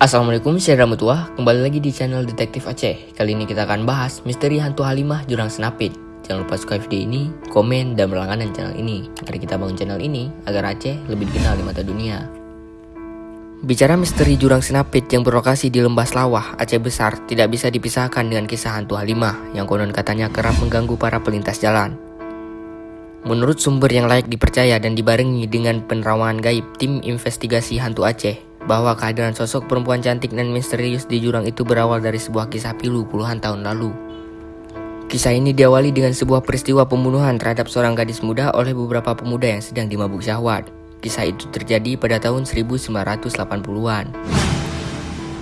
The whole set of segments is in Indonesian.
Assalamualaikum, saya Ramutua. Kembali lagi di channel Detektif Aceh. Kali ini kita akan bahas misteri hantu Halimah Jurang Senapit. Jangan lupa subscribe video ini, komen, dan berlangganan channel ini. Mari kita bangun channel ini agar Aceh lebih dikenal di mata dunia. Bicara misteri Jurang Senapit yang berlokasi di Lembah Selawah, Aceh Besar, tidak bisa dipisahkan dengan kisah hantu Halimah yang konon katanya kerap mengganggu para pelintas jalan. Menurut sumber yang layak dipercaya dan dibarengi dengan penerawangan gaib tim investigasi hantu Aceh, bahwa kehadiran sosok perempuan cantik dan misterius di jurang itu berawal dari sebuah kisah pilu puluhan tahun lalu. Kisah ini diawali dengan sebuah peristiwa pembunuhan terhadap seorang gadis muda oleh beberapa pemuda yang sedang dimabuk syahwat. Kisah itu terjadi pada tahun 1980-an.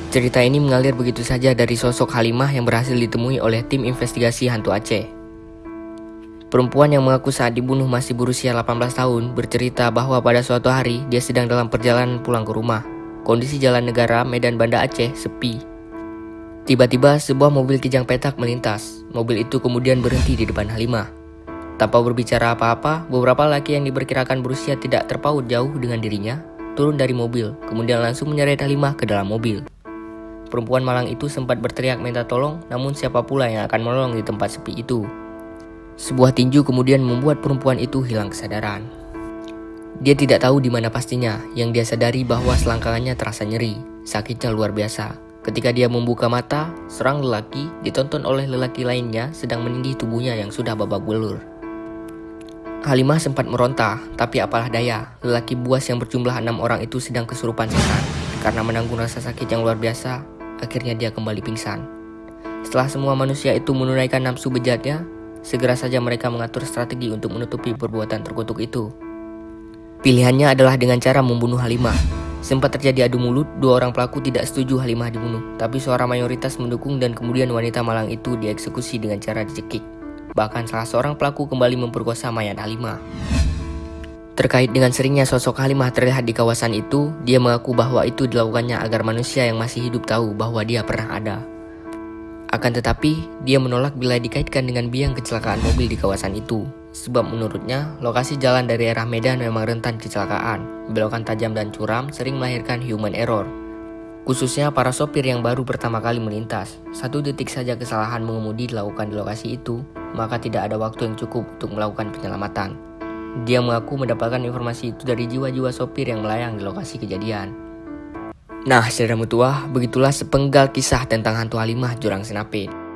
Cerita ini mengalir begitu saja dari sosok Halimah yang berhasil ditemui oleh tim investigasi hantu Aceh. Perempuan yang mengaku saat dibunuh masih berusia 18 tahun bercerita bahwa pada suatu hari dia sedang dalam perjalanan pulang ke rumah. Kondisi jalan negara Medan Banda Aceh sepi. Tiba-tiba sebuah mobil kijang petak melintas. Mobil itu kemudian berhenti di depan Halimah. Tanpa berbicara apa-apa, beberapa laki yang diperkirakan berusia tidak terpaut jauh dengan dirinya turun dari mobil, kemudian langsung menyeret Halimah ke dalam mobil. Perempuan malang itu sempat berteriak minta tolong, namun siapa pula yang akan menolong di tempat sepi itu? Sebuah tinju kemudian membuat perempuan itu hilang kesadaran. Dia tidak tahu di mana pastinya, yang dia sadari bahwa selangkangannya terasa nyeri, sakitnya luar biasa. Ketika dia membuka mata, serang lelaki ditonton oleh lelaki lainnya sedang menindih tubuhnya yang sudah babak belur. Halimah sempat meronta, tapi apalah daya, lelaki buas yang berjumlah enam orang itu sedang kesurupan setan. Karena menanggung rasa sakit yang luar biasa, akhirnya dia kembali pingsan. Setelah semua manusia itu menunaikan nafsu bejatnya, segera saja mereka mengatur strategi untuk menutupi perbuatan terkutuk itu. Pilihannya adalah dengan cara membunuh Halimah. Sempat terjadi adu mulut, dua orang pelaku tidak setuju Halimah dibunuh, tapi suara mayoritas mendukung dan kemudian wanita malang itu dieksekusi dengan cara dicekik. Bahkan salah seorang pelaku kembali memperkosa mayat Halimah. Terkait dengan seringnya sosok Halimah terlihat di kawasan itu, dia mengaku bahwa itu dilakukannya agar manusia yang masih hidup tahu bahwa dia pernah ada. Akan tetapi, dia menolak bila dikaitkan dengan biang kecelakaan mobil di kawasan itu. Sebab menurutnya, lokasi jalan dari arah Medan memang rentan kecelakaan. Belokan tajam dan curam sering melahirkan human error. Khususnya para sopir yang baru pertama kali melintas. Satu detik saja kesalahan mengemudi dilakukan di lokasi itu, maka tidak ada waktu yang cukup untuk melakukan penyelamatan. Dia mengaku mendapatkan informasi itu dari jiwa-jiwa sopir yang melayang di lokasi kejadian. Nah, saudara mutua, begitulah sepenggal kisah tentang hantu Halimah Jurang Senapit.